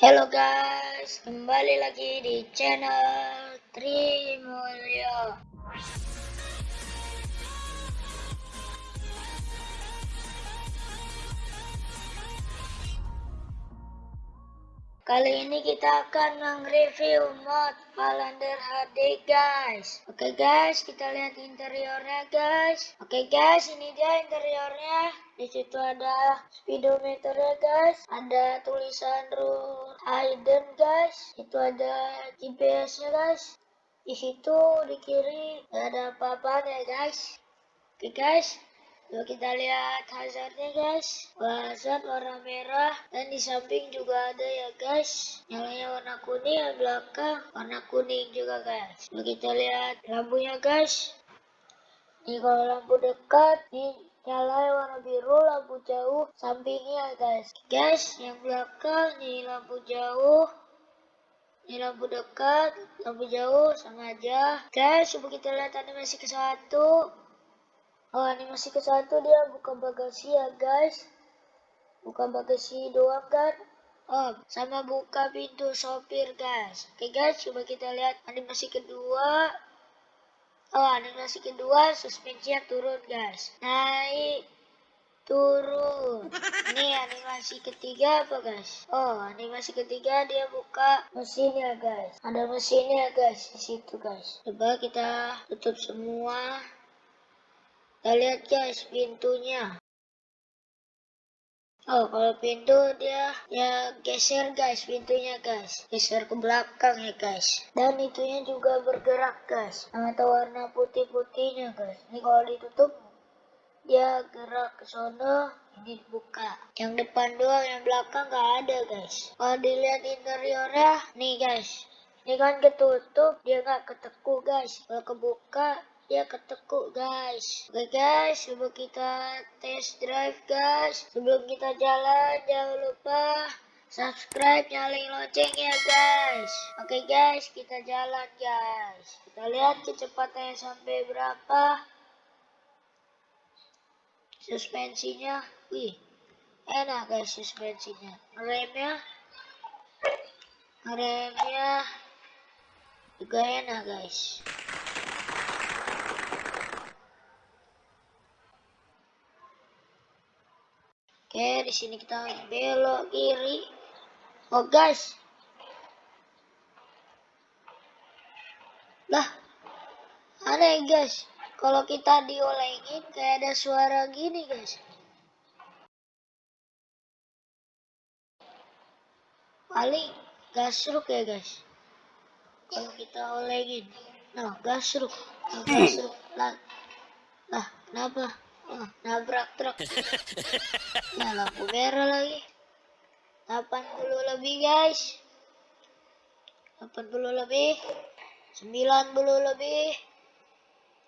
Halo guys, kembali lagi di channel Trimulyo. Kali ini kita akan meng-review mod Valender HD guys. Oke guys, kita lihat interiornya guys. Oke guys, ini dia interiornya. Di situ ada speedometer ya guys. Ada tulisan rule hidden guys. Itu ada GPS-nya guys. Di situ di kiri ada apa-apa ya guys. Oke guys, Yuk kita lihat hazardnya guys. Hazard warna merah dan di samping juga ada ya guys. Nyalanya warna kuning, yang belakang warna kuning juga guys. Yuk kita lihat lampunya guys. Ini kalau lampu dekat, ini nyala warna biru, lampu jauh sampingnya guys. Guys, yang belakang ini lampu jauh. Ini lampu dekat, lampu jauh sama aja. Guys, coba kita lihat animasi ke satu. Oh animasi ke satu dia buka bagasi ya guys. Buka bagasi doang kan. Oh sama buka pintu sopir guys. Oke guys coba kita lihat animasi kedua. Oh animasi kedua suspensinya turun guys. Naik turun. Ini animasi ketiga apa guys? Oh, animasi ketiga dia buka mesinnya guys. Ada mesinnya guys di situ guys. Coba kita tutup semua. Kita lihat guys pintunya. Oh, kalau pintu dia ya geser guys pintunya guys. Geser ke belakang ya guys. Dan itunya juga bergerak guys. Atau warna putih-putihnya guys. Ini kalau ditutup dia gerak ke sana ini dibuka yang depan doang yang belakang nggak ada guys kalau dilihat interiornya nih guys ini kan ketutup dia nggak ketekuk guys kalau kebuka ya ketekuk guys. Oke guys sebelum kita test drive guys sebelum kita jalan jangan lupa subscribe nyalain lonceng ya guys. Oke guys kita jalan guys. Kita lihat kecepatannya sampai berapa. Suspensinya wih enak guys suspensinya. Remnya remnya juga enak guys Oke, di sini kita belok kiri. Oh, guys. Lah, aneh guys. Kalau kita diolengin kayak ada suara gini, guys. Paling gasruk ya, guys. Kalau kita olengin. Nah, gasruk. Nah, gasruk. Lah, lah, kenapa? Nabrak truk. Nah, lampu merah lagi. 80 lebih, guys. 80 lebih. 90 lebih.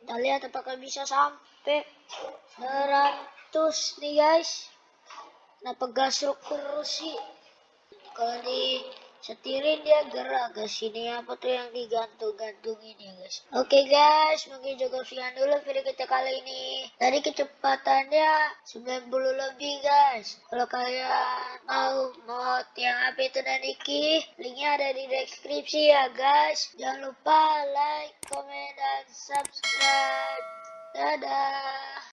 Kita lihat apakah bisa sampai 100 nih, guys. Kenapa gasruk terus sih? Kalau di setirin dia gerak guys ini apa tuh yang digantung-gantung ini guys? Oke okay, guys mungkin juga sekian dulu video kita kali ini. Tadi kecepatannya 90 lebih guys. Kalau kalian mau mod yang apa itu Naniki linknya ada di deskripsi ya guys. Jangan lupa like comment dan subscribe. Dadah